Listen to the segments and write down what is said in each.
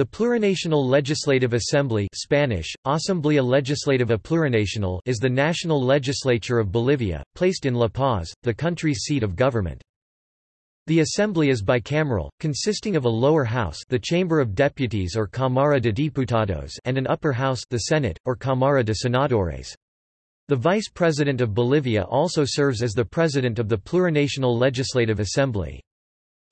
The Plurinational Legislative Assembly Spanish, Asamblea Legislativa Plurinacional is the national legislature of Bolivia, placed in La Paz, the country's seat of government. The assembly is bicameral, consisting of a lower house the Chamber of Deputies or Cámara de Diputados and an upper house the Senate, or Cámara de Senadores. The Vice President of Bolivia also serves as the President of the Plurinational Legislative Assembly.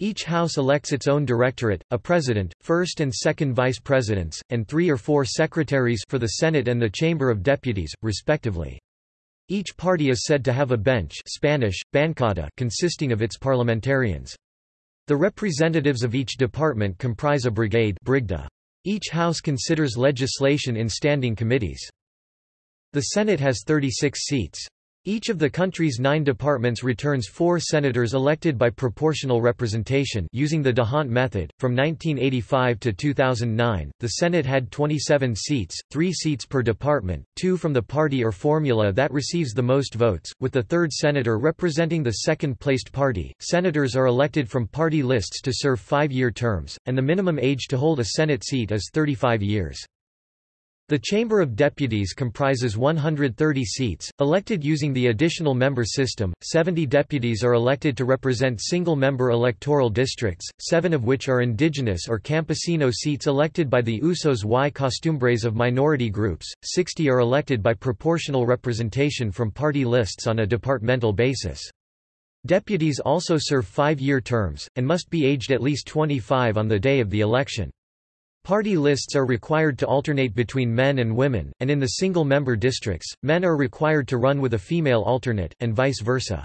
Each house elects its own directorate, a president, first and second vice presidents, and three or four secretaries for the Senate and the Chamber of Deputies, respectively. Each party is said to have a bench Spanish, bancada consisting of its parliamentarians. The representatives of each department comprise a brigade brigada. Each house considers legislation in standing committees. The Senate has 36 seats. Each of the country's nine departments returns four senators elected by proportional representation using the D'Hondt method. From 1985 to 2009, the Senate had 27 seats, three seats per department, two from the party or formula that receives the most votes, with the third senator representing the second-placed party. Senators are elected from party lists to serve five-year terms, and the minimum age to hold a Senate seat is 35 years. The Chamber of Deputies comprises 130 seats, elected using the additional member system. 70 deputies are elected to represent single member electoral districts, seven of which are indigenous or campesino seats elected by the usos y costumbres of minority groups, 60 are elected by proportional representation from party lists on a departmental basis. Deputies also serve five year terms, and must be aged at least 25 on the day of the election. Party lists are required to alternate between men and women, and in the single-member districts, men are required to run with a female alternate, and vice versa.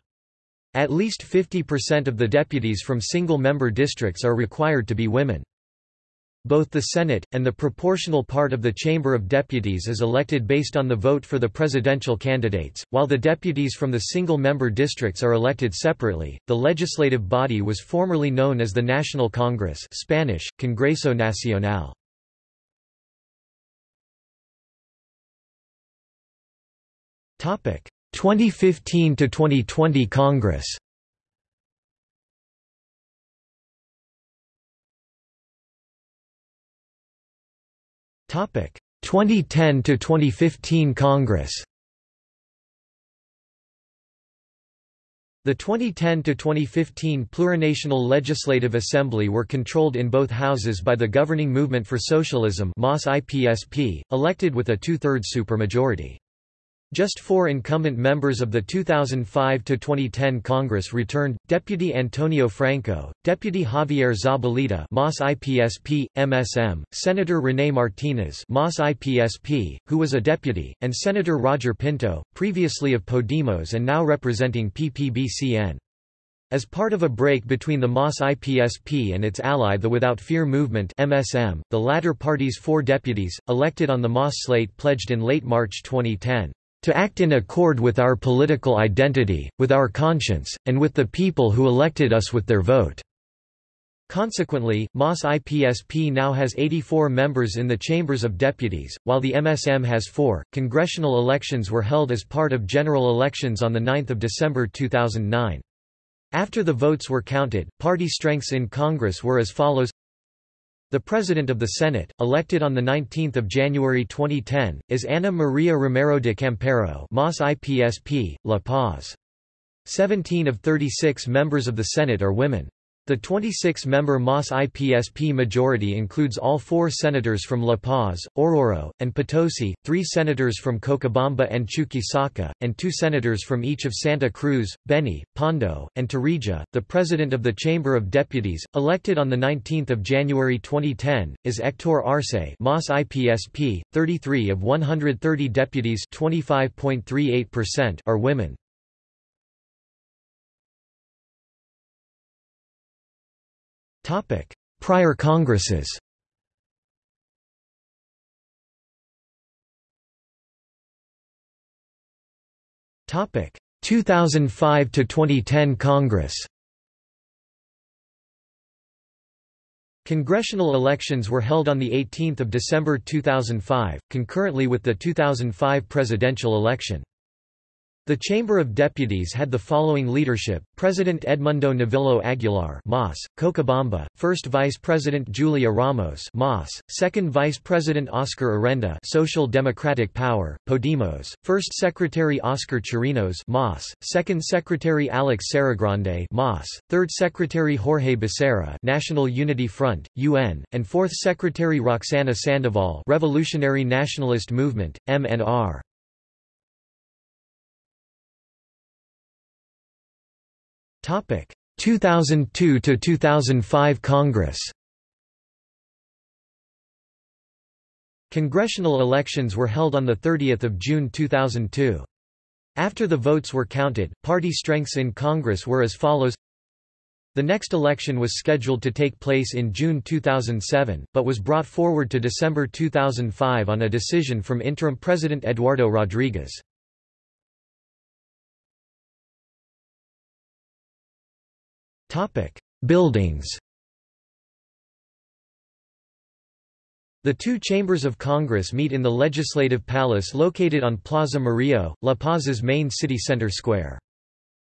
At least 50% of the deputies from single-member districts are required to be women. Both the Senate, and the proportional part of the Chamber of Deputies is elected based on the vote for the presidential candidates, while the deputies from the single-member districts are elected separately. The legislative body was formerly known as the National Congress Spanish, Congreso Nacional. Topic: 2015 to 2020 Congress. 2010 to 2015 Congress The 2010 to 2015 Plurinational Legislative Assembly were controlled in both houses by the Governing Movement for Socialism elected with a two-thirds supermajority. Just four incumbent members of the 2005–2010 Congress returned, Deputy Antonio Franco, Deputy Javier Zabaleta MAS IPSP, MSM, Senator René Martinez MAS IPSP, who was a deputy, and Senator Roger Pinto, previously of Podemos and now representing PPBCN. As part of a break between the MAS IPSP and its ally the Without Fear Movement MSM, the latter party's four deputies, elected on the MAS slate pledged in late March 2010 to act in accord with our political identity, with our conscience, and with the people who elected us with their vote." Consequently, MAS IPSP now has 84 members in the Chambers of Deputies, while the MSM has four. Congressional elections were held as part of general elections on 9 December 2009. After the votes were counted, party strengths in Congress were as follows the President of the Senate, elected on 19 January 2010, is Ana Maria Romero de Campero MAS IPSP, La Paz. 17 of 36 members of the Senate are women. The 26-member MAS IPSP majority includes all four senators from La Paz, Oruro, and Potosi, three senators from Cochabamba and Chuquisaca, and two senators from each of Santa Cruz, Beni, Pando, and Tarija. The president of the Chamber of Deputies, elected on 19 January 2010, is Hector Arce MAS IPSP. 33 of 130 deputies 25.38% are women. Topic: Prior Congresses. Topic: 2005 to 2010 Congress. Congressional elections were held on 18 December 2005, concurrently with the 2005 presidential election. The Chamber of Deputies had the following leadership: President Edmundo Novillo Aguilar, MAS, Cochabamba; First Vice President Julia Ramos, MAS; Second Vice President Oscar Urenda, Social Democratic Power, Podemos; First Secretary Oscar Chirinos, MAS; Second Secretary Alex Saragrande, MAS; Third Secretary Jorge Becerra, National Unity Front, UN; and Fourth Secretary Roxana Sandoval, Revolutionary Nationalist Movement, MNR. 2002 to 2005 Congress Congressional elections were held on 30 June 2002. After the votes were counted, party strengths in Congress were as follows The next election was scheduled to take place in June 2007, but was brought forward to December 2005 on a decision from interim President Eduardo Rodriguez. Buildings The two chambers of Congress meet in the Legislative Palace located on Plaza Murillo, La Paz's main city center square.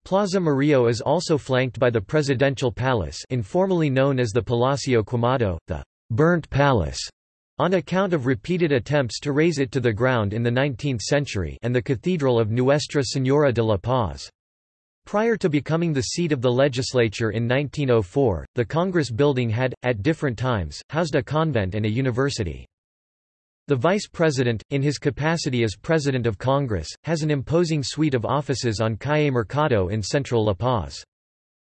Plaza Murillo is also flanked by the Presidential Palace informally known as the Palacio Quemado, the «burnt palace», on account of repeated attempts to raze it to the ground in the 19th century and the Cathedral of Nuestra Señora de la Paz. Prior to becoming the seat of the legislature in 1904, the Congress building had, at different times, housed a convent and a university. The Vice President, in his capacity as President of Congress, has an imposing suite of offices on Calle Mercado in central La Paz.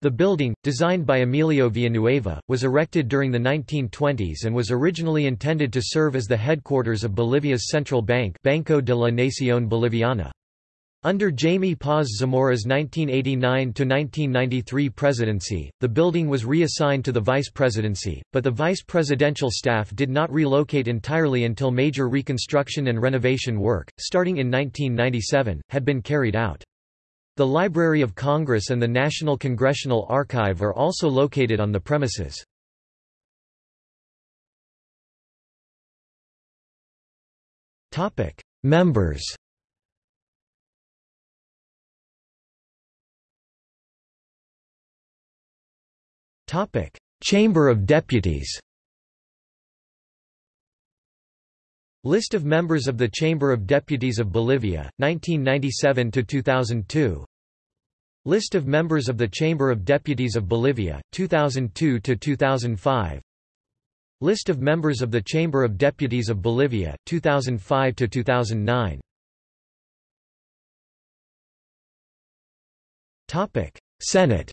The building, designed by Emilio Villanueva, was erected during the 1920s and was originally intended to serve as the headquarters of Bolivia's central bank Banco de la Nación Boliviana. Under Jaime Paz Zamora's 1989–1993 presidency, the building was reassigned to the vice presidency, but the vice presidential staff did not relocate entirely until major reconstruction and renovation work, starting in 1997, had been carried out. The Library of Congress and the National Congressional Archive are also located on the premises. Members Topic: Chamber of Deputies. List of members of the Chamber of Deputies of Bolivia, 1997 to 2002. List of members of the Chamber of Deputies of Bolivia, 2002 to 2005. List of members of the Chamber of Deputies of Bolivia, 2005 to 2009. Topic: Senate.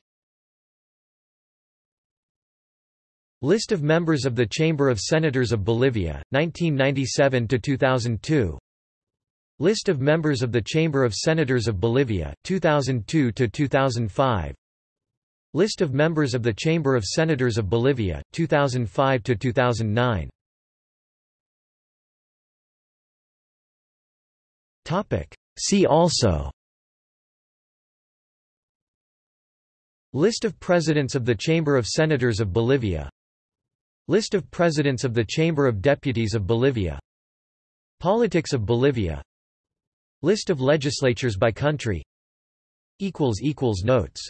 List of members of the Chamber of Senators of Bolivia, 1997–2002 List of members of the Chamber of Senators of Bolivia, 2002–2005 List of members of the Chamber of Senators of Bolivia, 2005–2009 See also List of Presidents of the Chamber of Senators of Bolivia List of Presidents of the Chamber of Deputies of Bolivia. Politics of Bolivia. List of legislatures by country. Notes